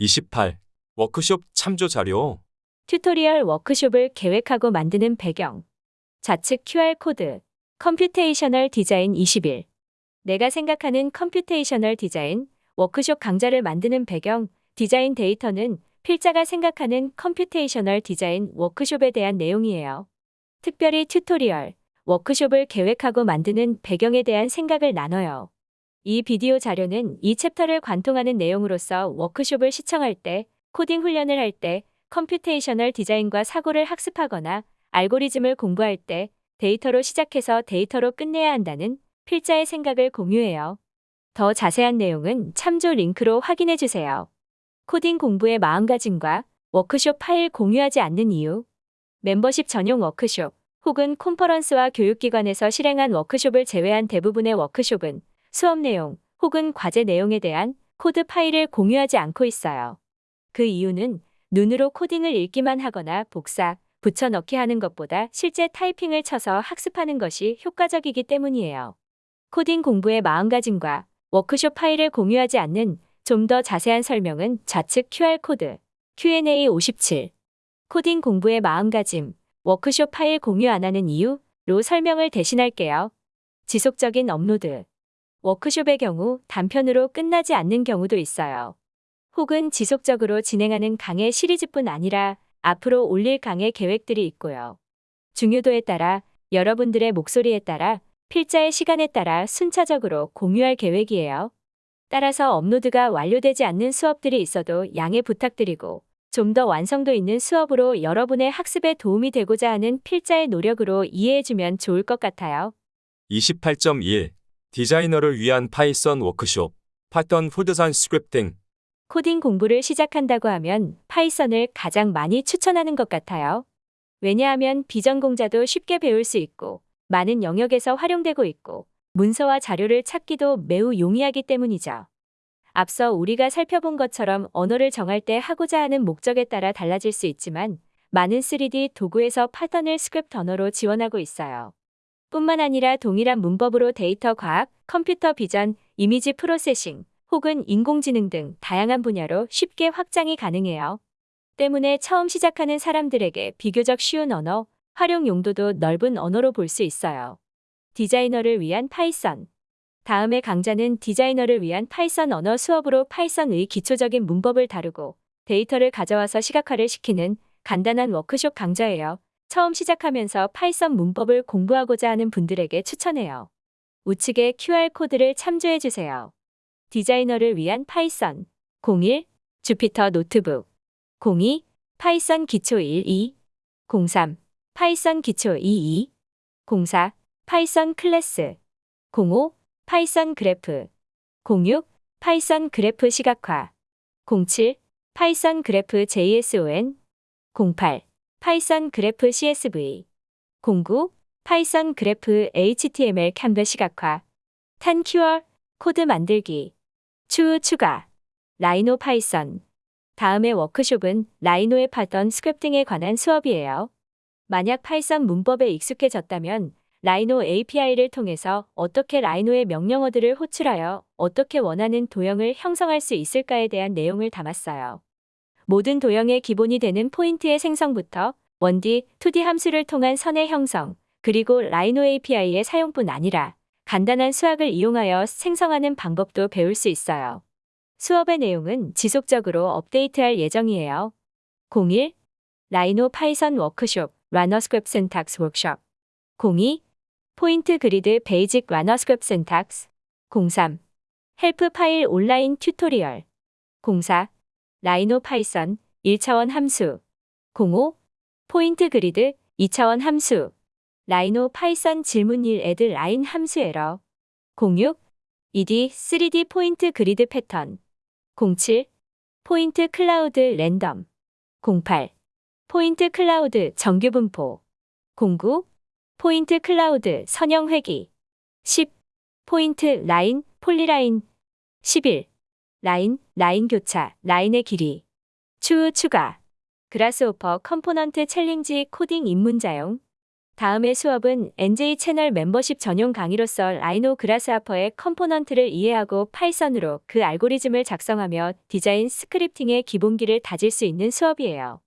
28. 워크숍 참조 자료. 튜토리얼 워크숍을 계획하고 만드는 배경. 좌측 QR코드. computational 디자인 21. 내가 생각하는 computational 디자인 워크숍 강좌를 만드는 배경, 디자인 데이터는 필자가 생각하는 computational 디자인 워크숍에 대한 내용이에요. 특별히 튜토리얼, 워크숍을 계획하고 만드는 배경에 대한 생각을 나눠요. 이 비디오 자료는 이 챕터를 관통하는 내용으로서 워크숍을 시청할 때, 코딩 훈련을 할 때, computational 디자인과 사고를 학습하거나 알고리즘을 공부할 때 데이터로 시작해서 데이터로 끝내야 한다는 필자의 생각을 공유해요. 더 자세한 내용은 참조 링크로 확인해 주세요. 코딩 공부의 마음가짐과 워크숍 파일 공유하지 않는 이유. 멤버십 전용 워크숍 혹은 콘퍼런스와 교육기관에서 실행한 워크숍을 제외한 대부분의 워크숍은 수업 내용 혹은 과제 내용에 대한 코드 파일을 공유하지 않고 있어요. 그 이유는 눈으로 코딩을 읽기만 하거나 복사, 붙여넣기 하는 것보다 실제 타이핑을 쳐서 학습하는 것이 효과적이기 때문이에요. 코딩 공부의 마음가짐과 워크숍 파일을 공유하지 않는 좀 더 자세한 설명은 좌측 QR코드 Q&A 57 코딩 공부의 마음가짐 워크숍 파일 공유 안 하는 이유로 설명을 대신할게요. 지속적인 업로드 워크숍의 경우 단편으로 끝나지 않는 경우도 있어요. 혹은 지속적으로 진행하는 강의 시리즈뿐 아니라 앞으로 올릴 강의 계획들이 있고요. 중요도에 따라 여러분들의 목소리에 따라 필자의 시간에 따라 순차적으로 공유할 계획이에요. 따라서 업로드가 완료되지 않는 수업들이 있어도 양해 부탁드리고 좀 더 완성도 있는 수업으로 여러분의 학습에 도움이 되고자 하는 필자의 노력으로 이해해주면 좋을 것 같아요. 28.1. 디자이너를 위한 Python 워크숍. Python for design scripting. 코딩 공부를 시작한다고 하면 Python을 가장 많이 추천하는 것 같아요. 왜냐하면 비전공자도 쉽게 배울 수 있고 많은 영역에서 활용되고 있고 문서와 자료를 찾기도 매우 용이하기 때문이죠. 앞서 우리가 살펴본 것처럼 언어를 정할 때 하고자 하는 목적에 따라 달라질 수 있지만 많은 3D 도구에서 Python을 스크립트 언어로 지원하고 있어요. 뿐만 아니라 동일한 문법으로 데이터 과학, 컴퓨터 비전, 이미지 processing, 혹은 인공지능 등 다양한 분야로 쉽게 확장이 가능해요. 때문에 처음 시작하는 사람들에게 비교적 쉬운 언어, 활용 용도도 넓은 언어로 볼 수 있어요. 디자이너를 위한 Python. 다음의 강좌는 디자이너를 위한 Python 언어 수업으로 Python의 기초적인 문법을 다루고 데이터를 가져와서 시각화를 시키는 간단한 워크숍 강좌예요. 처음 시작하면서 Python 문법을 공부하고자 하는 분들에게 추천해요. 우측의 QR코드를 참조해 주세요. 디자이너를 위한 Python. 01 Jupyter Notebook. 02 Python 기초 12 03 Python 기초 22 04 Python 클래스. 05 Python 그래프. 06 Python 그래프 시각화. 07 Python 그래프 JSON 08 Python 그래프 CSV 09 Python 그래프 HTML 캔버스 시각화. 10 QR 코드 만들기. 추후 추가. Rhino Python. 다음의 워크숍은 Rhino의 Python scripting에 관한 수업이에요. 만약 Python 문법에 익숙해졌다면 Rhino API를 통해서 어떻게 Rhino의 명령어들을 호출하여 어떻게 원하는 도형을 형성할 수 있을까에 대한 내용을 담았어요. 모든 도형의 기본이 되는 포인트의 생성부터 1D, 2D 함수를 통한 선의 형성, 그리고 Rhino API의 사용뿐 아니라 간단한 수학을 이용하여 생성하는 방법도 배울 수 있어요. 수업의 내용은 지속적으로 업데이트할 예정이에요. 01 Rhino Python 워크숍 RhinoScript syntax 워크숍 02 포인트 그리드 basic RhinoScript syntax 03 help 파일 온라인 튜토리얼 04 Rhino Python 1차원 함수. 05 포인트 그리드 2차원 함수. Rhino Python 질문 1 Add Line 함수 에러. 06 2D 3D 포인트 그리드 패턴. 07 포인트 클라우드 랜덤. 08 포인트 클라우드 정규 분포. 09 포인트 클라우드 선형 회귀. 10 포인트 라인 polyline. 11 라인 라인 교차 라인의 길이. 추후 추가. Grasshopper component 챌린지 코딩 입문자용. 다음의 수업은 NJ 채널 멤버십 전용 강의로서 Rhino Grasshopper의 component를 이해하고 Python으로 그 알고리즘을 작성하며 디자인 scripting의 기본기를 다질 수 있는 수업이에요.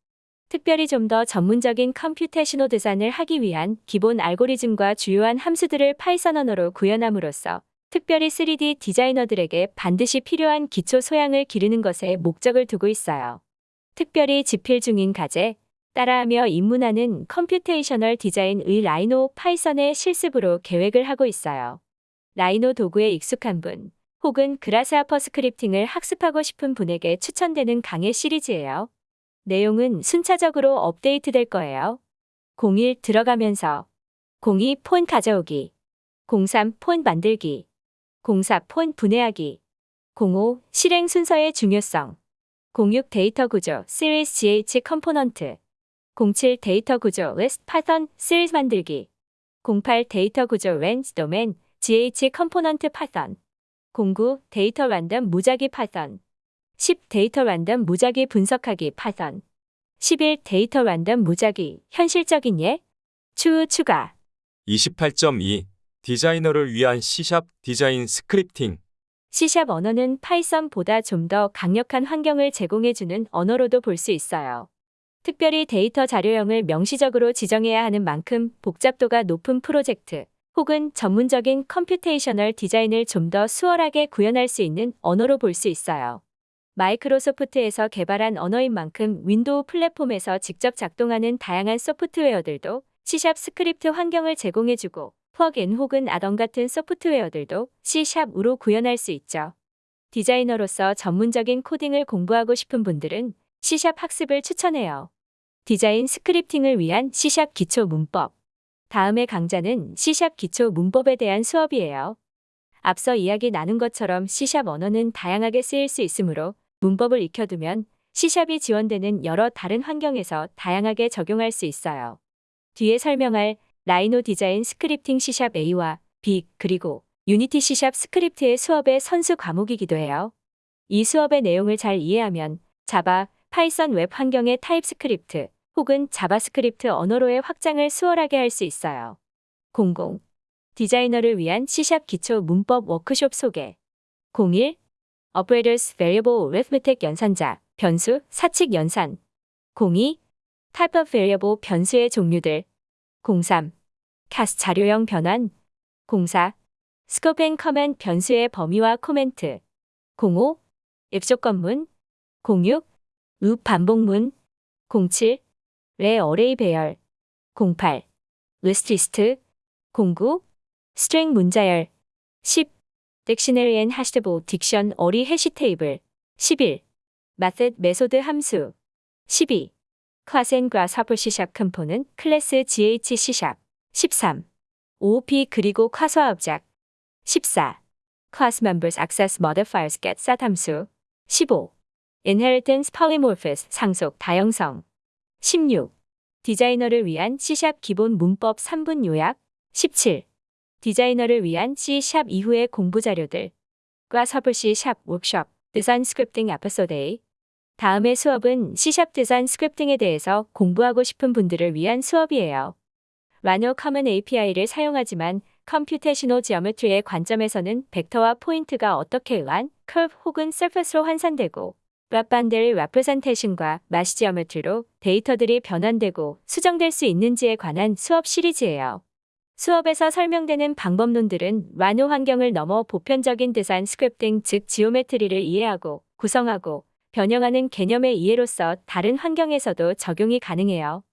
특별히 좀 더 전문적인 computational 디자인을 하기 위한 기본 알고리즘과 주요한 함수들을 Python 언어로 구현함으로써 특별히 3D 디자이너들에게 반드시 필요한 기초 소양을 기르는 것에 목적을 두고 있어요. 특별히 집필 중인 과제, 따라하며 입문하는 computational 디자인의 Rhino 파이썬의 실습으로 계획을 하고 있어요. Rhino 도구에 익숙한 분, 혹은 Grasshopper scripting을 학습하고 싶은 분에게 추천되는 강의 시리즈예요. 내용은 순차적으로 업데이트 될 거예요. 01 들어가면서 02 폰 가져오기 03 폰 만들기 04폰 분해하기. 05 실행 순서의 중요성. 06 데이터 구조 Series GH 컴포넌트. 07 데이터 구조 with Python Series 만들기. 08 데이터 구조 Range Domain GH 컴포넌트 Python 09 데이터 랜덤 무작위 Python 10 데이터 랜덤 무작위 분석하기 Python 11 데이터 랜덤 무작위 현실적인 예? 추후 추가. 28.2 디자이너를 위한 C샵 디자인 scripting C샵 언어는 파이썬보다 좀 더 강력한 환경을 제공해주는 언어로도 볼 수 있어요. 특별히 데이터 자료형을 명시적으로 지정해야 하는 만큼 복잡도가 높은 프로젝트 혹은 전문적인 computational 디자인을 좀 더 수월하게 구현할 수 있는 언어로 볼 수 있어요. 마이크로소프트에서 개발한 언어인 만큼 윈도우 플랫폼에서 직접 작동하는 다양한 소프트웨어들도 C샵 스크립트 환경을 제공해주고 플러그인 혹은 add-on 같은 소프트웨어들도 C샵으로 구현할 수 있죠. 디자이너로서 전문적인 코딩을 공부하고 싶은 분들은 C샵 학습을 추천해요. 디자인 scripting을 위한 C샵 기초 문법. 다음의 강좌는 C샵 기초 문법에 대한 수업이에요. 앞서 이야기 나눈 것처럼 C샵 언어는 다양하게 쓰일 수 있으므로 문법을 익혀두면 C샵이 지원되는 여러 다른 환경에서 다양하게 적용할 수 있어요. 뒤에 설명할 Rhino 디자인 스크립팅 C샵 A와 B 그리고 유니티 C샵 스크립트의 수업의 선수 과목이기도 해요. 이 수업의 내용을 잘 이해하면 자바, 파이썬 웹 환경의 TypeScript 혹은 자바스크립트 언어로의 확장을 수월하게 할 수 있어요. 00. 디자이너를 위한 C샵 기초 문법 워크숍 소개 01. Operators Variable Arithmetic 연산자, 변수, 사칙 연산 02. Type of Variable 변수의 종류들 03. CAS 자료형 변환 04. Scope and Comment 변수의 범위와 코멘트 05. if 조건문 06. loop 반복문 07. 래 어레이 배열 08. list 리스트 09. string 문자열 10. dictionary and hashable 딕션 어리 해시 테이블 11. method 메소드 함수 12. Grasshopper C샵 컴포는 클래스 GH C샵 13. OOP 그리고 과소화 업작 14. class members access modifiers get set 함수 15. inheritance polymorphism 상속 다형성 16. 디자이너를 위한 C샵 기본 문법 3분 요약 17. 디자이너를 위한 C샵 이후의 공부 자료들 Grasshopper C샵 워크숍 디자인 scripting 에피소드 A 다음의 수업은 C샵 디자인 scripting에 대해서 공부하고 싶은 분들을 위한 수업이에요. Rhino Common API를 사용하지만 computational geometry의 관점에서는 벡터와 포인트가 어떻게 의한 커브 혹은 surface로 환산되고 Brep boundary representation과 mesh geometry로 데이터들이 변환되고 수정될 수 있는지에 관한 수업 시리즈예요. 수업에서 설명되는 방법론들은 Rhino 환경을 넘어 보편적인 디자인 scripting 즉 geometry를 이해하고 구성하고 변형하는 개념의 이해로서 다른 환경에서도 적용이 가능해요.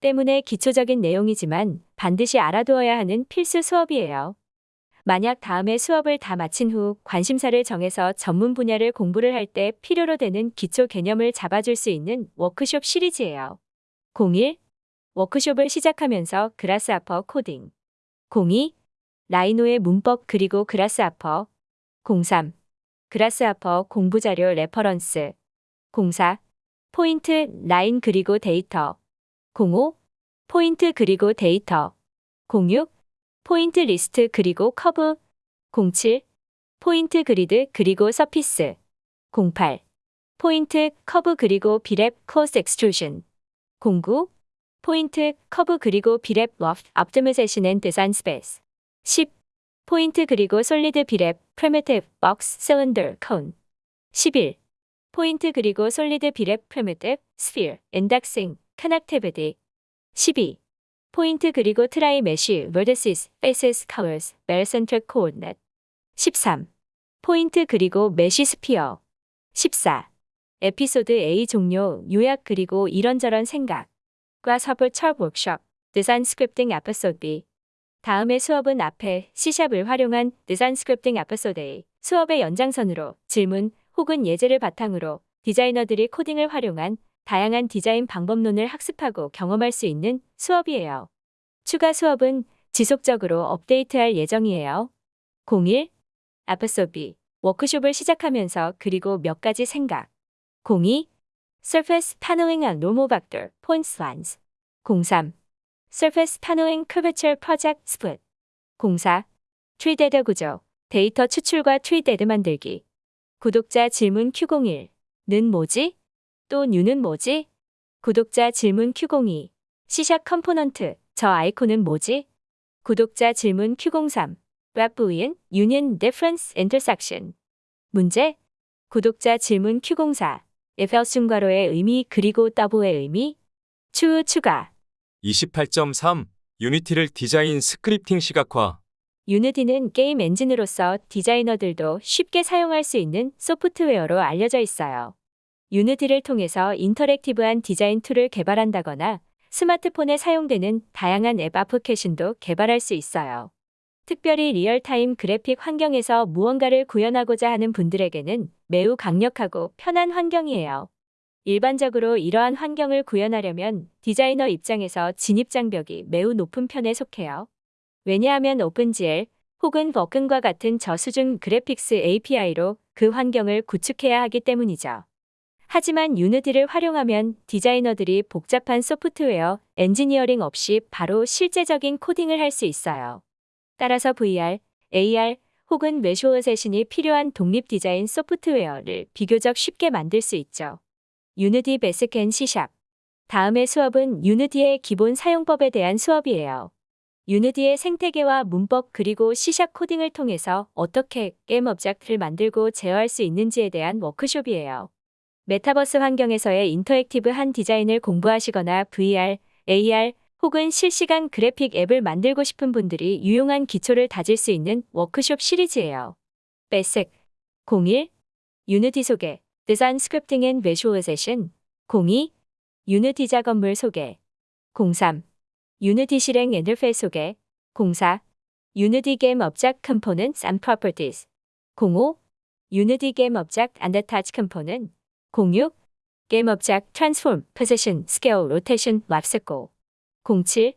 때문에 기초적인 내용이지만 반드시 알아두어야 하는 필수 수업이에요. 만약 다음에 수업을 다 마친 후 관심사를 정해서 전문 분야를 공부를 할 때 필요로 되는 기초 개념을 잡아줄 수 있는 워크숍 시리즈예요. 01. 워크숍을 시작하면서 Grasshopper 코딩 02. Rhino의 문법 그리고 Grasshopper 03. Grasshopper 공부자료 reference 04. 포인트, 라인 그리고 데이터 05. 포인트 그리고 데이터 06. 포인트 리스트 그리고 커브 07. 포인트 grid 그리고 surface 08. 포인트, 커브 그리고 비랩, 코스 엑스트루션 09. 포인트, 커브 그리고 비랩 러프 optimization and design space. 10. 포인트 그리고 솔리드 비랩 primitive box cylinder cone. 11. 포인트 그리고 솔리드 비랩 primitive sphere indexing connectivity. 12. 포인트 그리고 트라이 메쉬 faces colors bell centric coordinate. 13. 포인트 그리고 mesh sphere. 14. 에피소드 A 종료 요약 그리고 이런저런 생각과 서브 철 워크숍 디자인 scripting 에피소드 B. 다음의 수업은 앞에 C샵을 활용한 디자인 scripting 에피소드 A 수업의 연장선으로 질문 혹은 예제를 바탕으로 디자이너들이 코딩을 활용한 다양한 디자인 방법론을 학습하고 경험할 수 있는 수업이에요. 추가 수업은 지속적으로 업데이트할 예정이에요. 01 에피소드 B 워크숍을 시작하면서 그리고 몇 가지 생각 02 Surface Paneling and Normal Vector Points Lines 03 Surface Paneling Curvature Project Split 04 Tree Data 구조 데이터 추출과 tree data 만들기 구독자 질문 Q01는 뭐지? 또 New는 뭐지? 구독자 질문 Q02 C샵 컴포넌트. 저 아이콘은 뭐지? 구독자 질문 Q03 Brep Boolean Union Difference Intersection. 문제. 구독자 질문 Q04 if else 괄호의 의미 그리고 double의 의미. 추후 추가. 28.3 유니티를 디자인 scripting 시각화 유니티는 게임 엔진으로서 디자이너들도 쉽게 사용할 수 있는 소프트웨어로 알려져 있어요. 유니티를 통해서 interactive한 디자인 툴을 개발한다거나 스마트폰에 사용되는 다양한 앱 애플리케이션도 개발할 수 있어요. 특별히 real-time 그래픽 환경에서 무언가를 구현하고자 하는 분들에게는 매우 강력하고 편한 환경이에요. 일반적으로 이러한 환경을 구현하려면 디자이너 입장에서 진입 장벽이 매우 높은 편에 속해요. 왜냐하면 OpenGL 혹은 Vulkan과 같은 저수준 graphics API로 그 환경을 구축해야 하기 때문이죠. 하지만 Unity를 활용하면 디자이너들이 복잡한 소프트웨어 엔지니어링 없이 바로 실제적인 코딩을 할 수 있어요. 따라서 VR, AR 혹은 외쇼어세신이 필요한 독립 디자인 소프트웨어를 비교적 쉽게 만들 수 있죠. 유니티 베스크 앤 C샵 다음의 수업은 Unity의 기본 사용법에 대한 수업이에요. Unity의 생태계와 문법 그리고 C샵 코딩을 통해서 어떻게 게임 object를 만들고 제어할 수 있는지에 대한 워크숍이에요. 메타버스 환경에서의 interactive한 디자인을 공부하시거나 VR, AR 혹은 실시간 그래픽 앱을 만들고 싶은 분들이 유용한 기초를 다질 수 있는 워크숍 시리즈예요. basic 01 Unity 소개 design scripting and visualization 02 Unity 작업물 소개 03 Unity 실행 인터페이스 소개. 04 Unity game object component and properties. 05 유니티 게임 앤 attach 컴포넌트. 06 게임 업젝트 트랜스폼 포지션 스케일 로테이션 랍스고 07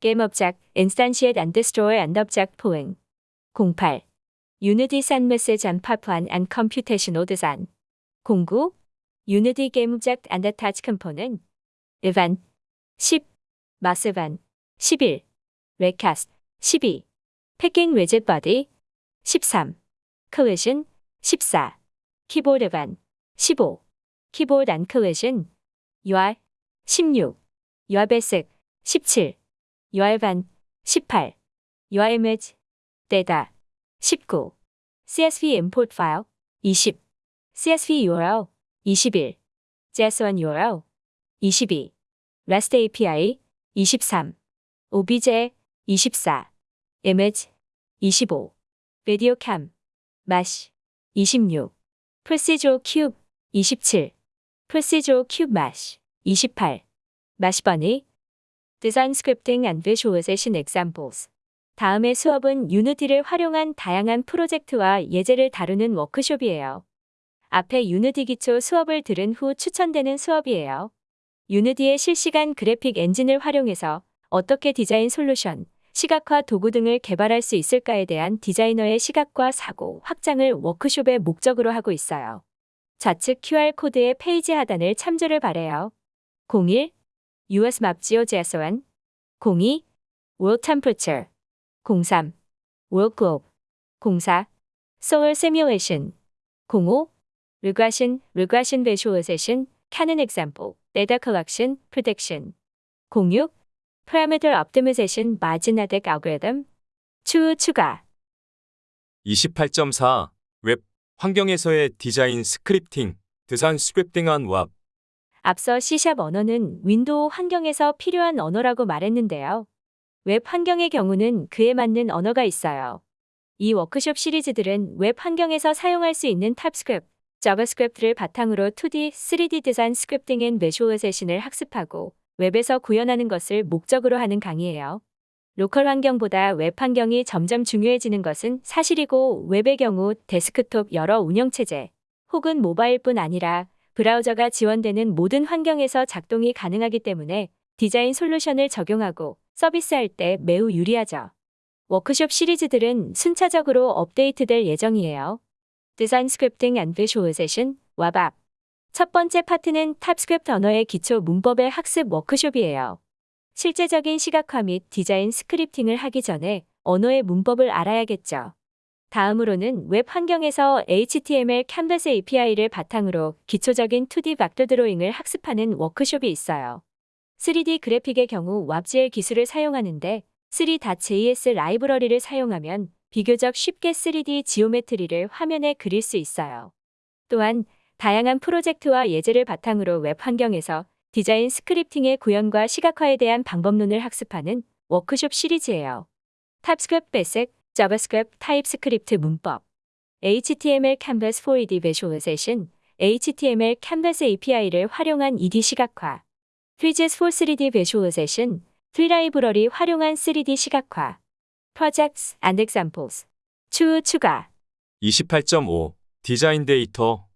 게임 업젝트 인스탄시에이트 앤 디스트로이 앤 업젝트 포잉. 08 유니티 send message and pipeline and computational design 09 Unity Game Object and Attach Component Event 10 Event 11 Recast 12 Packing Rigid Body 13 Collision 14 Keyboard Event 15 Keyboard and Collision UI 16 UI Basic 17 UI Event 18 UI Image Data 19 CSV Import File 20 CSV URL 21 JS1 URL 22 REST API 23 OBJ 24 Image 25 Video Cam Mesh 26 Procedural Cube 27 Procedural Cube Mesh 28 Mesh Bunny Design Scripting and Visualization Examples 다음의 수업은 유니티를 활용한 다양한 프로젝트와 예제를 다루는 워크숍이에요. 앞에 Unity 기초 수업을 들은 후 추천되는 수업이에요. Unity의 실시간 그래픽 엔진을 활용해서 어떻게 디자인 솔루션, 시각화 도구 등을 개발할 수 있을까에 대한 디자이너의 시각과 사고 확장을 워크숍의 목적으로 하고 있어요. 좌측 QR코드의 페이지 하단을 참조를 바래요. 01 US Map GeoJSON 02 World Temperature. 03 World Globe. 04 Solar Simulation. 05 Regression, Regression Visualization, Canon Example, Data Collection, Prediction 06. Parameter Optimization Marginatic Algorithm 추후 추가 28.4. 웹 환경에서의 디자인 스크립팅, 드산 스크립팅한 왑. 앞서 C샵 언어는 윈도우 환경에서 필요한 언어라고 말했는데요. 웹 환경의 경우는 그에 맞는 언어가 있어요. 이 워크숍 시리즈들은 웹 환경에서 사용할 수 있는 TypeScript, JavaScript를 바탕으로 2D, 3D design scripting and visualization을 학습하고 웹에서 구현하는 것을 목적으로 하는 강의예요. local 환경보다 웹 환경이 점점 중요해지는 것은 사실이고 웹의 경우 데스크톱 여러 운영체제 혹은 모바일뿐 아니라 브라우저가 지원되는 모든 환경에서 작동이 가능하기 때문에 디자인 솔루션을 적용하고 서비스할 때 매우 유리하죠. 워크숍 시리즈들은 순차적으로 업데이트될 예정이에요. design scripting and visualization, Web. 첫 번째 파트는 TypeScript 언어의 기초 문법의 학습 워크숍이에요. 실제적인 시각화 및 디자인 scripting을 하기 전에 언어의 문법을 알아야겠죠. 다음으로는 웹 환경에서 HTML Canvas API를 바탕으로 기초적인 2D 벡터 드로잉을 학습하는 워크숍이 있어요. 3D 그래픽의 경우 WebGL 기술을 사용하는데 3.js 라이브러리를 사용하면 비교적 쉽게 3D geometry를 화면에 그릴 수 있어요. 또한 다양한 프로젝트와 예제를 바탕으로 웹 환경에서 디자인 scripting의 구현과 시각화에 대한 방법론을 학습하는 워크숍 시리즈예요. TypeScript basic, JavaScript, TypeScript 문법, HTML Canvas 4ED Visualization, HTML Canvas API를 활용한 2D 시각화, Fridges for 3D Visualization, 3라이브러리 활용한 3D 시각화, Projects and Examples, 추후 추가, 28.5. 디자인 데이터.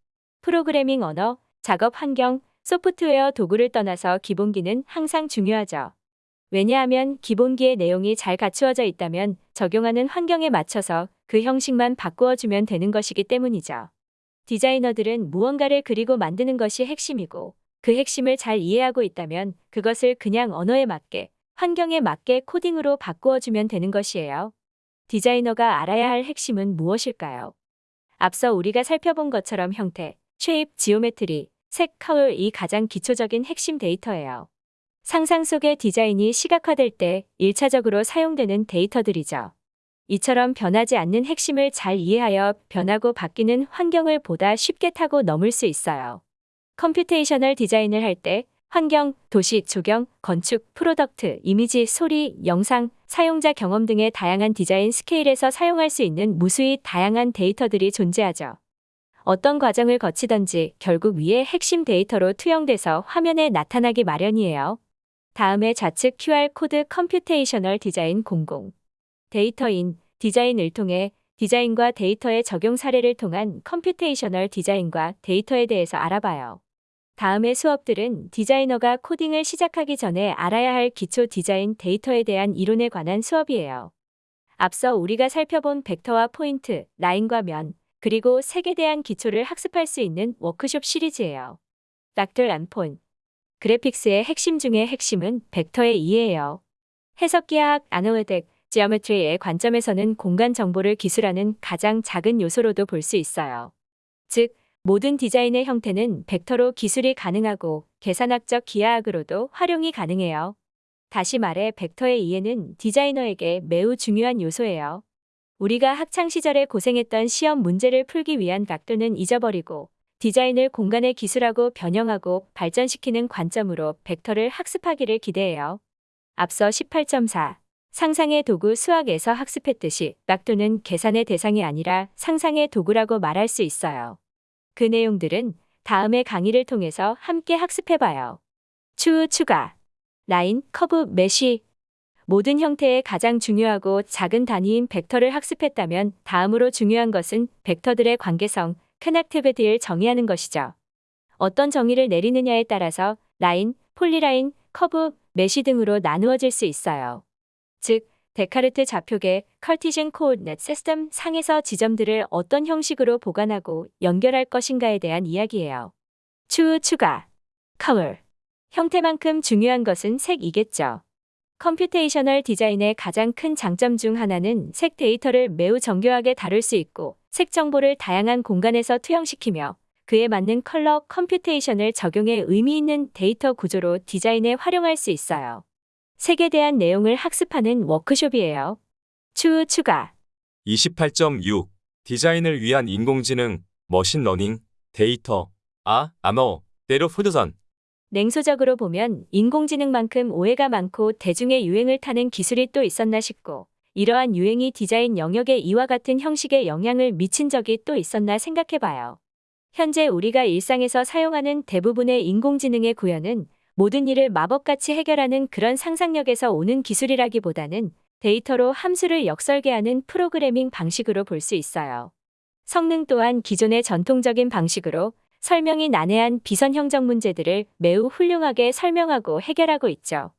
프로그래밍 언어, 작업 환경, 소프트웨어 도구를 떠나서 기본기는 항상 중요하죠. 왜냐하면 기본기의 내용이 잘 갖추어져 있다면 적용하는 환경에 맞춰서 그 형식만 바꾸어주면 되는 것이기 때문이죠. 디자이너들은 무언가를 그리고 만드는 것이 핵심이고 그 핵심을 잘 이해하고 있다면 그것을 그냥 언어에 맞게, 환경에 맞게 코딩으로 바꾸어주면 되는 것이에요. 디자이너가 알아야 할 핵심은 무엇일까요? 앞서 우리가 살펴본 것처럼 형태, shape, geometry, 색, color가 가장 기초적인 핵심 데이터예요. 상상 속의 디자인이 시각화될 때 1차적으로 사용되는 데이터들이죠. 이처럼 변하지 않는 핵심을 잘 이해하여 변하고 바뀌는 환경을 보다 쉽게 타고 넘을 수 있어요. computational 디자인을 할 때 환경, 도시, 조경, 건축, product, 이미지, 소리, 영상, 사용자 경험 등의 다양한 디자인 스케일에서 사용할 수 있는 무수히 다양한 데이터들이 존재하죠. 어떤 과정을 거치던지 결국 위의 핵심 데이터로 투영돼서 화면에 나타나기 마련이에요. 다음에 좌측 QR 코드 computational design 00 data in design을 통해 디자인과 데이터의 적용 사례를 통한 computational 디자인과 데이터에 대해서 알아봐요. 다음의 수업들은 디자이너가 코딩을 시작하기 전에 알아야 할 기초 디자인 데이터에 대한 이론에 관한 수업이에요. 앞서 우리가 살펴본 벡터와 포인트, 라인과 면, 그리고 색에 대한 기초를 학습할 수 있는 워크숍 시리즈예요. 닥터 람폰 그래픽스의 핵심 중의 핵심은 벡터의 이해예요. 해석기하학, 아나리틱, 지오메트리의 관점에서는 공간 정보를 기술하는 가장 작은 요소로도 볼 수 있어요. 즉, 모든 디자인의 형태는 벡터로 기술이 가능하고 계산학적 기하학으로도 활용이 가능해요. 다시 말해 벡터의 이해는 디자이너에게 매우 중요한 요소예요. 우리가 학창 시절에 고생했던 시험 문제를 풀기 위한 벡터는 잊어버리고 디자인을 공간의 기술하고 변형하고 발전시키는 관점으로 벡터를 학습하기를 기대해요. 앞서 18.4 상상의 도구 수학에서 학습했듯이 벡터는 계산의 대상이 아니라 상상의 도구라고 말할 수 있어요. 그 내용들은 다음의 강의를 통해서 함께 학습해봐요. 추후 추가 라인, 커브, mesh 모든 형태의 가장 중요하고 작은 단위인 벡터를 학습했다면 다음으로 중요한 것은 벡터들의 관계성, connectivity를 정의하는 것이죠. 어떤 정의를 내리느냐에 따라서 라인, polyline, 커브, mesh 등으로 나누어질 수 있어요. 즉, 데카르트 좌표계 Cartesian coordinate system 상에서 지점들을 어떤 형식으로 보관하고 연결할 것인가에 대한 이야기예요. 추후 추가 color 형태만큼 중요한 것은 색이겠죠. computational 디자인의 가장 큰 장점 중 하나는 색 데이터를 매우 정교하게 다룰 수 있고 색 정보를 다양한 공간에서 투영시키며 그에 맞는 컬러 컴퓨테이션을 적용해 의미 있는 데이터 구조로 디자인에 활용할 수 있어요. 색에 대한 내용을 학습하는 워크숍이에요. 추후 추가. 28.6 디자인을 위한 인공지능, 머신러닝, 데이터, 아, 아머, 때로 푸드선. 냉소적으로 보면 인공지능만큼 오해가 많고 대중의 유행을 타는 기술이 또 있었나 싶고 이러한 유행이 디자인 영역에 이와 같은 형식의 영향을 미친 적이 또 있었나 생각해봐요. 현재 우리가 일상에서 사용하는 대부분의 인공지능의 구현은 모든 일을 마법같이 해결하는 그런 상상력에서 오는 기술이라기보다는 데이터로 함수를 역설계하는 프로그래밍 방식으로 볼 수 있어요. 성능 또한 기존의 전통적인 방식으로 설명이 난해한 비선 형적 문제들을 매우 훌륭하게 설명하고 해결하고 있죠.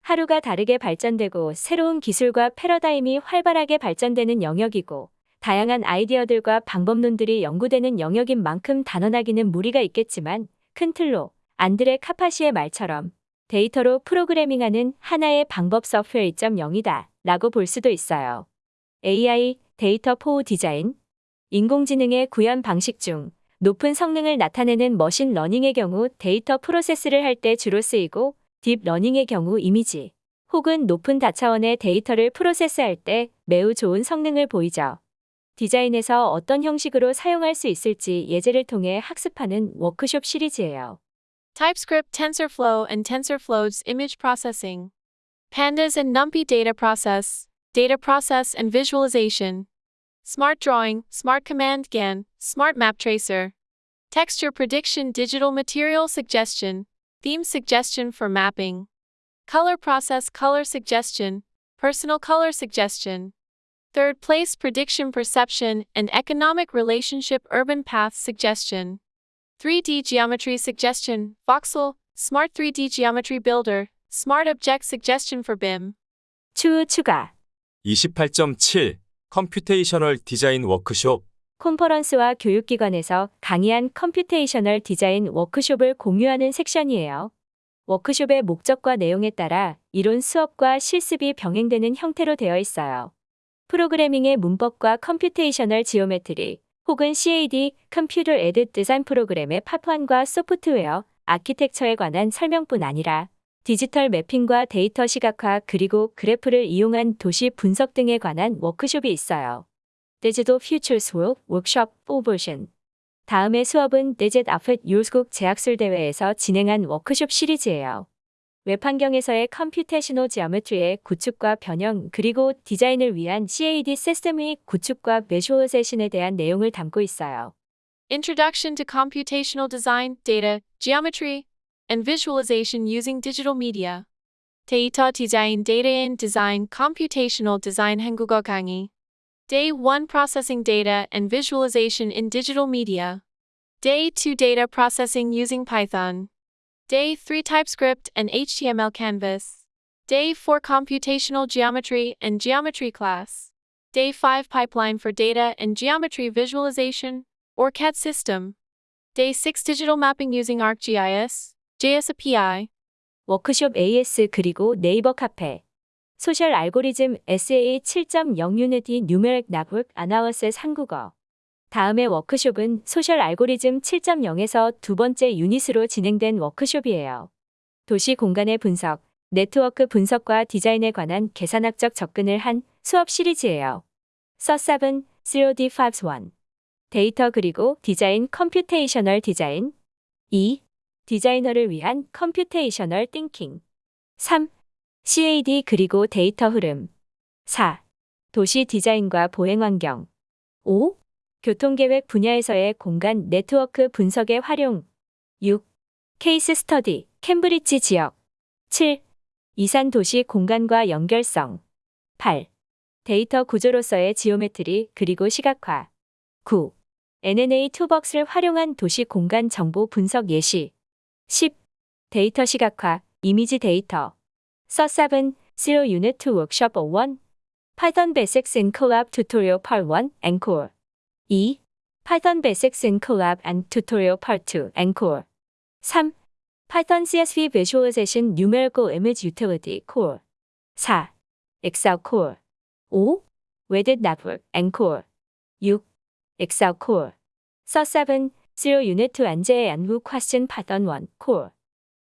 하루가 다르게 발전되고 새로운 기술과 패러다임이 활발하게 발전되는 영역이고 다양한 아이디어들과 방법론들이 연구되는 영역인 만큼 단언하기는 무리가 있겠지만 큰 틀로 안드레 카파시의 말처럼 데이터로 프로그래밍하는 하나의 방법 소프트웨어 2.0이다 라고 볼 수도 있어요. AI, data for design, 인공지능의 구현 방식 중 높은 성능을 나타내는 머신 러닝의 경우 데이터 프로세스를 할 때 주로 쓰이고 딥 러닝의 경우 이미지 혹은 높은 다차원의 데이터를 프로세스할 때 매우 좋은 성능을 보이죠. 디자인에서 어떤 형식으로 사용할 수 있을지 예제를 통해 학습하는 워크숍 시리즈예요. TypeScript TensorFlow and TensorFlow's image processing. Pandas and NumPy data process, data process and visualization. Smart drawing, smart command GAN, smart map tracer. Texture prediction digital material suggestion, theme suggestion for mapping. Color process color suggestion, personal color suggestion. Third place prediction perception and economic relationship urban path suggestion. 3D Geometry Suggestion, Voxel, Smart 3D Geometry Builder, Smart Object Suggestion for BIM. 추후 추가. 28.7 컴퓨테이셔널 디자인 워크숍. 콘퍼런스와 교육기관에서 강의한 컴퓨테이셔널 디자인 워크숍을 공유하는 섹션이에요. 워크숍의 목적과 내용에 따라 이론 수업과 실습이 병행되는 형태로 되어 있어요. 프로그래밍의 문법과 computational geometry 혹은 CAD computer-aided design 프로그램의 파판과 소프트웨어, 아키텍처에 관한 설명뿐 아니라 디지털 매핑과 데이터 시각화 그리고 그래프를 이용한 도시 분석 등에 관한 워크숍이 있어요. 디지털 퓨처 수업 워크숍 4버전 다음의 수업은 DigitalFUTURES 국제학술 대회에서 진행한 워크숍 시리즈예요. 웹 환경에서의 computational geometry의 구축과 변형 그리고 디자인을 위한 CAD 시스템의 구축과 visualization에 대한 내용을 담고 있어요. Introduction to Computational Design, Data, Geometry, and Visualization using Digital Media. 데이터 디자인 Data in Design Computational Design 한국어 강의. Day 1 Processing Data and Visualization in Digital Media. Day 2 Data Processing using Python. Day 3 TypeScript and HTML Canvas. Day 4 Computational Geometry and Geometry class. Day 5 Pipeline for Data and Geometry Visualization, or CAD System. Day 6 Digital Mapping using ArcGIS, JS API. 워크숍 AS 그리고 네이버 카페 소셜 알고리즘 SA 7.0 유니티 뉴메릭 나북 아나워셋 한국어 다음의 워크숍은 소셜 알고리즘 7.0에서 두 번째 유닛으로 진행된 워크숍이에요. 도시 공간의 분석, 네트워크 분석과 디자인에 관한 계산학적 접근을 한 수업 시리즈예요. 서사은 0D51 데이터 그리고 디자인 컴퓨테이셔널 디자인 2. 디자이너를 위한 컴퓨테이셔널 띵킹 3. CAD 그리고 데이터 흐름 4. 도시 디자인과 보행 환경 5. 교통계획 분야에서의 공간 네트워크 분석의 활용 6. case study 캠브리지 지역 7. 이산 도시 공간과 연결성 8. 데이터 구조로서의 geometry 그리고 시각화 9. NNA 투벅스를 활용한 도시 공간 정보 분석 예시 10. 데이터 시각화, 이미지 데이터. 서사은 Zero Unit 2 Workshop 01. Python Basics in Collab Tutorial Part 1 Encore. 2. Python Basics in Collab and Tutorial Part 2 Encore. 3. Python CSV Visualization Numerical Image Utility Core. 4. Excel Core. 5. Weighted Network Encore. 6. Excel Core. 서사은 Zero Unit to and Who Question Python 1 Core.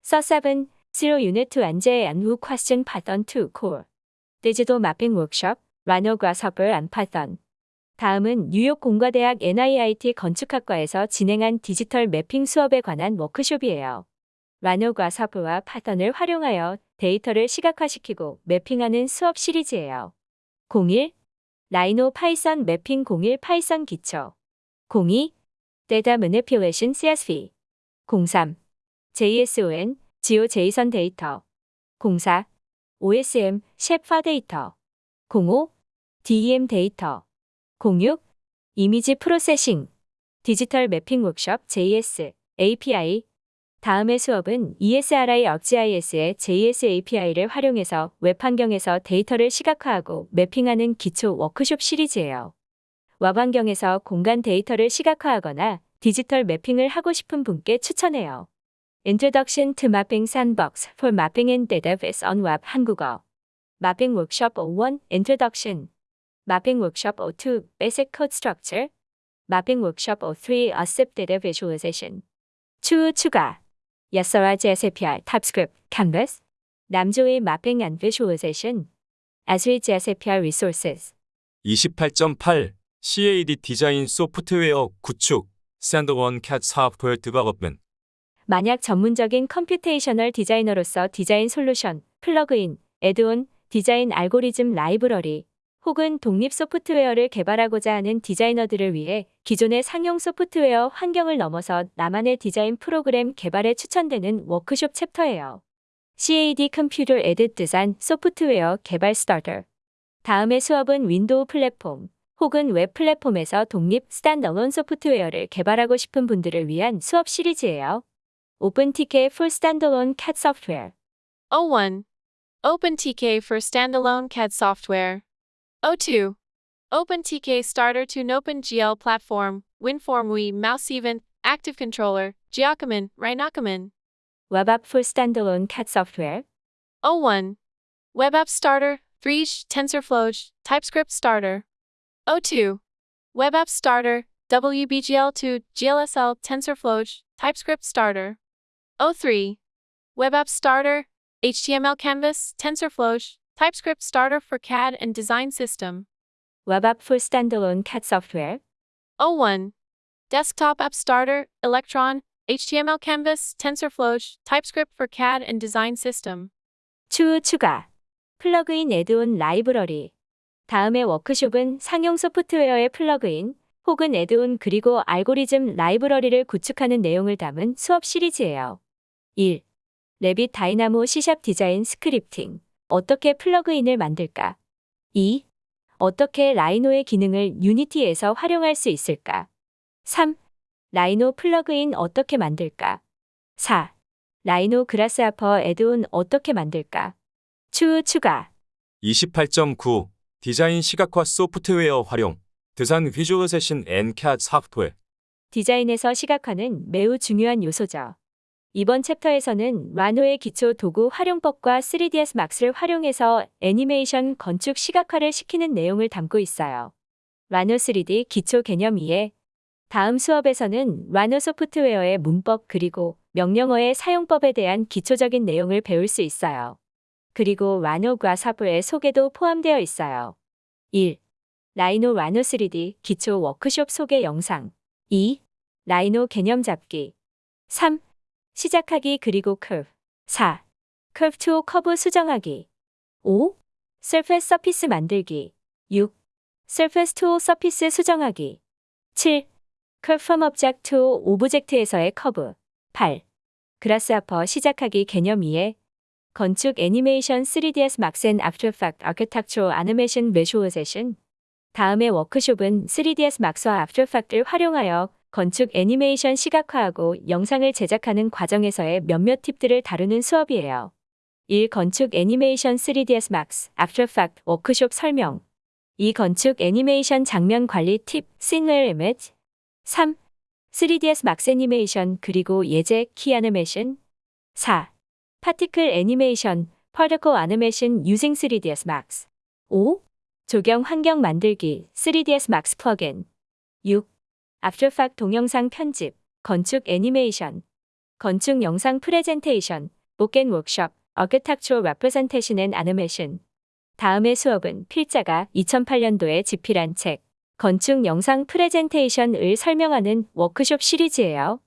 서 7. Zero Unit to and Who Question Python 2 Core. Digital Mapping Workshop, Rhino Grasshopper and Python. 다음은 뉴욕 공과대학 NIIT 건축학과에서 진행한 디지털 매핑 수업에 관한 워크숍이에요. 라노 과사프와 파턴을 활용하여 데이터를 시각화시키고 매핑하는 수업 시리즈예요. 01. Rhino Python 매핑 01 Python 기초 02. Data Manipulation CSV 03. JSON, GeoJSON 데이터 04. OSM, shapefile 데이터 05. DEM 데이터 06. image processing 디지털 매핑 워크숍 JS API 다음의 수업은 E ESRI ArcGIS의 JS API를 활용해서 웹 환경에서 데이터를 시각화하고 매핑하는 기초 워크숍 시리즈예요. 웹 환경에서 공간 데이터를 시각화하거나 디지털 매핑을 하고 싶은 분께 추천해요. Introduction to Mapping Sandbox for Mapping in Database on Web 한국어 Mapping Workshop 01 Introduction Mapping Workshop 02 Basic Code Structure Mapping Workshop 03 Accept Data Visualization 추후 추가 Yasara JSAPI TypeScript Canvas 남조의 Mapping and Visualization Esri JS API Resources 28.8 CAD 디자인 소프트웨어 구축 샌드원 CAD software development 만약 전문적인 computational 디자이너로서 디자인 솔루션, 플러그인, add-on, 디자인 알고리즘 라이브러리 혹은 독립 소프트웨어를 개발하고자 하는 디자이너들을 위해 기존의 상용 소프트웨어 환경을 넘어서 나만의 디자인 프로그램 개발에 추천되는 워크숍 챕터예요. CAD 에딧 디자인 소프트웨어 개발 스타터 다음의 수업은 윈도우 플랫폼 혹은 웹 플랫폼에서 독립 스탠더론 소프트웨어를 개발하고 싶은 분들을 위한 수업 시리즈예요. OpenTK for Standalone CAD Software 01. OpenTK for standalone CAD software. 02. OpenTK starter to OpenGL platform, WinForm Wii Mouse Event, Active Controller, Giacomin, Rhinocomin. Web App for Standalone CAD Software O1. Web App Starter, 3 TensorFlow, TypeScript Starter. O2. Web App Starter, WBGL2, GLSL, TensorFlow, TypeScript Starter. O3. Web App Starter, HTML Canvas, TensorFlow, TypeScript Starter for CAD and Design System. Web App for Standalone CAD Software 01. Desktop App Starter, Electron, HTML Canvas, TensorFlow, TypeScript for CAD and Design System. 추후 추가 플러그인 add-on 라이브러리 다음의 워크숍은 상용 소프트웨어의 플러그인 혹은 add-on 그리고 알고리즘 라이브러리를 구축하는 내용을 담은 수업 시리즈예요. 1. 레빗 다이나모 C샵 디자인 스크립팅 어떻게 플러그인을 만들까? 2. 어떻게 Rhino의 기능을 Unity에서 활용할 수 있을까? 3. Rhino 플러그인 어떻게 만들까? 4. Rhino Grasshopper add-on 어떻게 만들까? 추후 추가 28.9 디자인 시각화 소프트웨어 활용 Design Visualization and CAD Software 디자인에서 시각화는 매우 중요한 요소죠. 이번 챕터에서는 Rhino의 기초 도구 활용법과 3ds Max를 활용해서 애니메이션 건축 시각화를 시키는 내용을 담고 있어요. Rhino 3D 기초 개념 이해 다음 수업에서는 Rhino 소프트웨어의 문법 그리고 명령어의 사용법에 대한 기초적인 내용을 배울 수 있어요. 그리고 Rhino Grasshopper의 소개도 포함되어 있어요. 1. Rhino Rhino 3D 기초 워크숍 소개 영상 2. Rhino 개념 잡기 3. 시작하기 그리고 curve 4. curve 2 커브 수정하기 5. surface surface 만들기 6. surface 2 surface 수정하기 7. curve from object to object에서의 커브 8. Grasshopper 시작하기 개념 이해 건축 애니메이션 3ds Max and After Effects Architectural Animation Visualization 다음의 워크숍은 3ds Max와 After Effects를 활용하여 건축 애니메이션 시각화하고 영상을 제작하는 과정에서의 몇몇 팁들을 다루는 수업이에요. 1. 건축 애니메이션 3ds Max After Effects 워크숍 설명 2. 건축 애니메이션 장면 관리 팁 Scene Image 3. 3ds Max 애니메이션 그리고 예제 키 애니메이션 4. particle 애니메이션 Particle Animation using 3ds Max 5. 조경 환경 만들기 3ds Max 플러그인 6. Effects 동영상 편집 건축 애니메이션, 건축 영상 프레젠테이션, Book and 워크숍, Architectural Representation and Animation. 다음의 수업은 필자가 2008년도에 집필한 책, 건축 영상 프레젠테이션을 설명하는 워크숍 시리즈예요.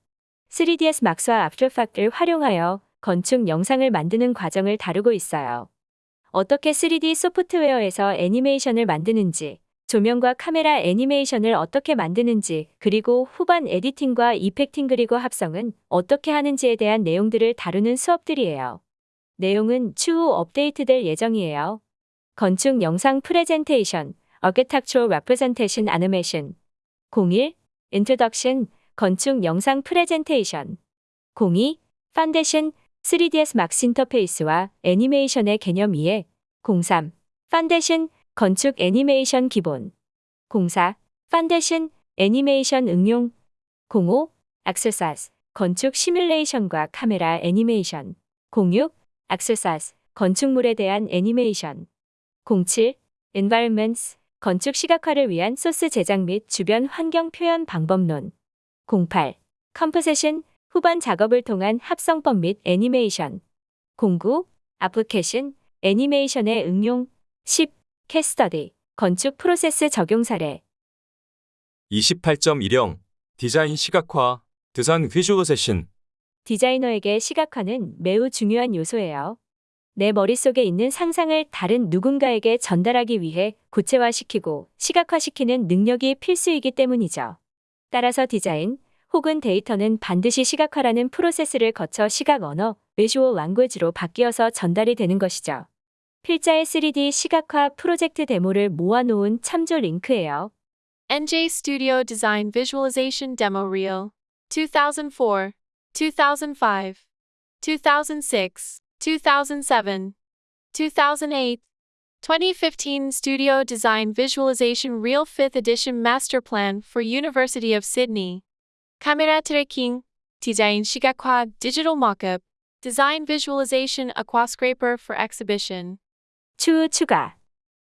3ds Max와 effect를 활용하여 건축 영상을 만드는 과정을 다루고 있어요. 어떻게 3D 소프트웨어에서 애니메이션을 만드는지, 조명과 카메라 애니메이션을 어떻게 만드는지, 그리고 후반 editing과 effecting 그리고 합성은 어떻게 하는지에 대한 내용들을 다루는 수업들이에요. 내용은 추후 업데이트될 예정이에요. 건축 영상 프레젠테이션, Architectural Representation Animation 01 Introduction 건축 영상 프레젠테이션 02 Foundation 3ds Max 인터페이스와 애니메이션의 개념 이해 03 Foundation 건축 애니메이션 기본. 04 Foundation 애니메이션 응용. 05 Exercise 건축 시뮬레이션과 카메라 애니메이션. 06 Exercise 건축물에 대한 애니메이션. 07 Environments 건축 시각화를 위한 소스 제작 및 주변 환경 표현 방법론. 08 Composition 후반 작업을 통한 합성법 및 애니메이션. 09 Application 애니메이션의 응용. 10 Study 건축 프로세스 적용 사례 28.1형 디자인 시각화 Design Visualization 디자이너에게 시각화는 매우 중요한 요소예요. 내 머릿속에 있는 상상을 다른 누군가에게 전달하기 위해 구체화시키고 시각화시키는 능력이 필수이기 때문이죠. 따라서 디자인 혹은 데이터는 반드시 시각화라는 프로세스를 거쳐 시각 언어, visual language로 바뀌어서 전달이 되는 것이죠. 필자의 3D 시각화 프로젝트 데모를 모아놓은 참조 링크예요. NJ Studio Design Visualization Demo Reel 2004, 2005, 2006, 2007, 2008, 2015 Studio Design Visualization Reel 5th Edition Master Plan for University of Sydney. Camera Tracking, Design 시각화 Digital Mockup, Design Visualization Aquascraper for Exhibition. 추후 추가